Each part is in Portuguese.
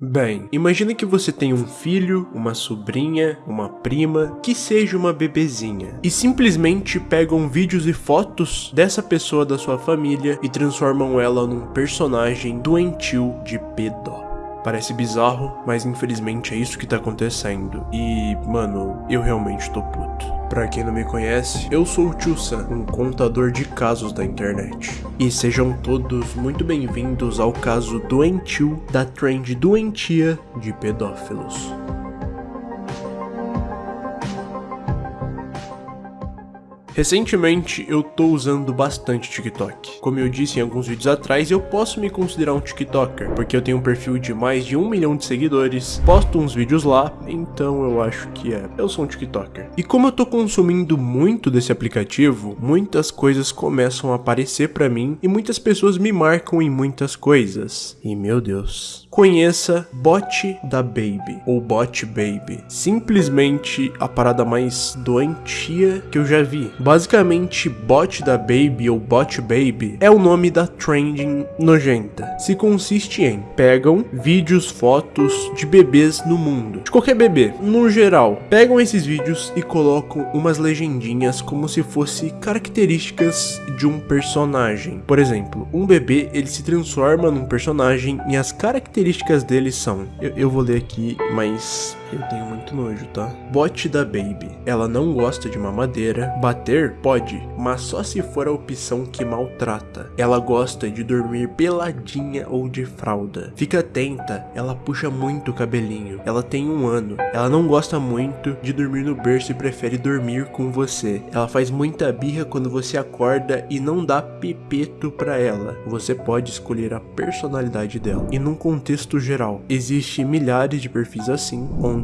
Bem, imagine que você tem um filho, uma sobrinha, uma prima, que seja uma bebezinha, e simplesmente pegam vídeos e fotos dessa pessoa da sua família e transformam ela num personagem doentio de pedó. Parece bizarro, mas infelizmente é isso que tá acontecendo. E, mano, eu realmente tô puto. Pra quem não me conhece, eu sou o Tio Sam, um contador de casos da internet. E sejam todos muito bem-vindos ao caso doentio da trend doentia de pedófilos. Recentemente eu tô usando bastante TikTok. Como eu disse em alguns vídeos atrás, eu posso me considerar um TikToker, porque eu tenho um perfil de mais de um milhão de seguidores, posto uns vídeos lá, então eu acho que é, eu sou um TikToker. E como eu tô consumindo muito desse aplicativo, muitas coisas começam a aparecer pra mim e muitas pessoas me marcam em muitas coisas. E meu Deus, conheça Bot da Baby, ou Bot Baby. Simplesmente a parada mais doentia que eu já vi. Basicamente, Bot da Baby ou Bot Baby é o nome da trending nojenta. Se consiste em pegam vídeos, fotos de bebês no mundo, de qualquer bebê, no geral. Pegam esses vídeos e colocam umas legendinhas como se fosse características de um personagem. Por exemplo, um bebê ele se transforma num personagem e as características deles são... Eu, eu vou ler aqui, mas eu tenho muito nojo, tá? Bote da Baby. Ela não gosta de mamadeira. Bater? Pode, mas só se for a opção que maltrata. Ela gosta de dormir peladinha ou de fralda. Fica atenta, ela puxa muito o cabelinho. Ela tem um ano. Ela não gosta muito de dormir no berço e prefere dormir com você. Ela faz muita birra quando você acorda e não dá pipeto pra ela. Você pode escolher a personalidade dela. E num contexto contexto geral. Existe milhares de perfis assim, onde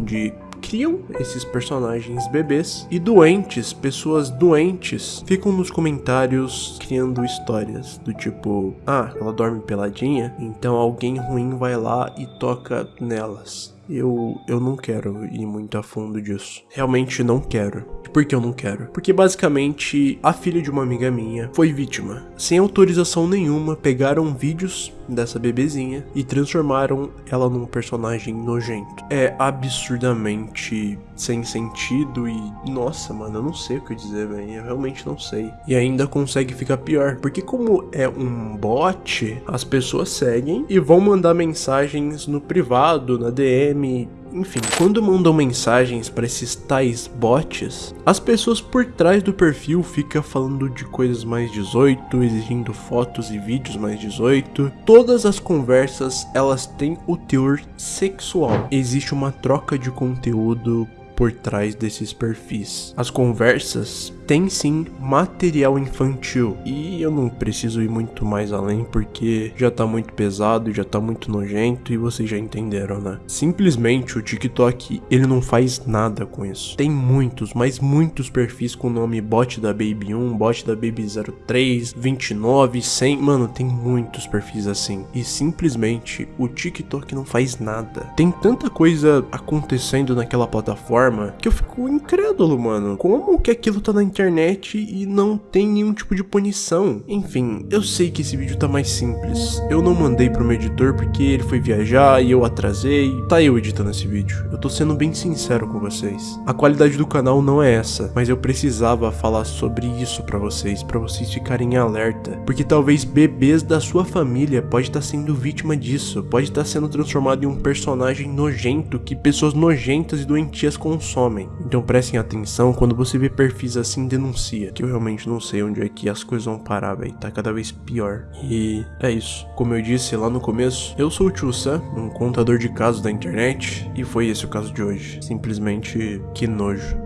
criam esses personagens bebês e doentes, pessoas doentes, ficam nos comentários criando histórias do tipo, ah, ela dorme peladinha, então alguém ruim vai lá e toca nelas. Eu, eu não quero ir muito a fundo disso. Realmente não quero. Por que eu não quero? Porque basicamente a filha de uma amiga minha foi vítima. Sem autorização nenhuma, pegaram vídeos dessa bebezinha e transformaram ela num personagem nojento. É absurdamente sem sentido e nossa, mano, eu não sei o que dizer, velho. Eu realmente não sei. E ainda consegue ficar pior, porque como é um bot, as pessoas seguem e vão mandar mensagens no privado, na DM, enfim, quando mandam mensagens para esses tais bots, as pessoas por trás do perfil ficam falando de coisas mais 18, exigindo fotos e vídeos mais 18. Todas as conversas, elas têm o teor sexual. Existe uma troca de conteúdo por trás desses perfis. As conversas têm sim material infantil e eu não preciso ir muito mais além porque já tá muito pesado, já tá muito nojento e vocês já entenderam, né? Simplesmente o TikTok, ele não faz nada com isso. Tem muitos, mas muitos perfis com o nome bot da Baby 1, bot da Baby 03, 29, 100, mano, tem muitos perfis assim. E simplesmente o TikTok não faz nada. Tem tanta coisa acontecendo naquela plataforma forma que eu fico incrédulo, mano. Como que aquilo tá na internet e não tem nenhum tipo de punição? Enfim, eu sei que esse vídeo tá mais simples. Eu não mandei pro meu editor porque ele foi viajar e eu atrasei. Tá eu editando esse vídeo. Eu tô sendo bem sincero com vocês. A qualidade do canal não é essa, mas eu precisava falar sobre isso pra vocês, pra vocês ficarem alerta. Porque talvez bebês da sua família pode estar tá sendo vítima disso, pode estar tá sendo transformado em um personagem nojento que pessoas nojentas e doentias consomem. Então prestem atenção, quando você vê perfis assim, denuncia. Que eu realmente não sei onde é que as coisas vão parar, velho. Tá cada vez pior. E é isso. Como eu disse lá no começo, eu sou o Tchussa, um contador de casos da internet. E foi esse o caso de hoje. Simplesmente que nojo.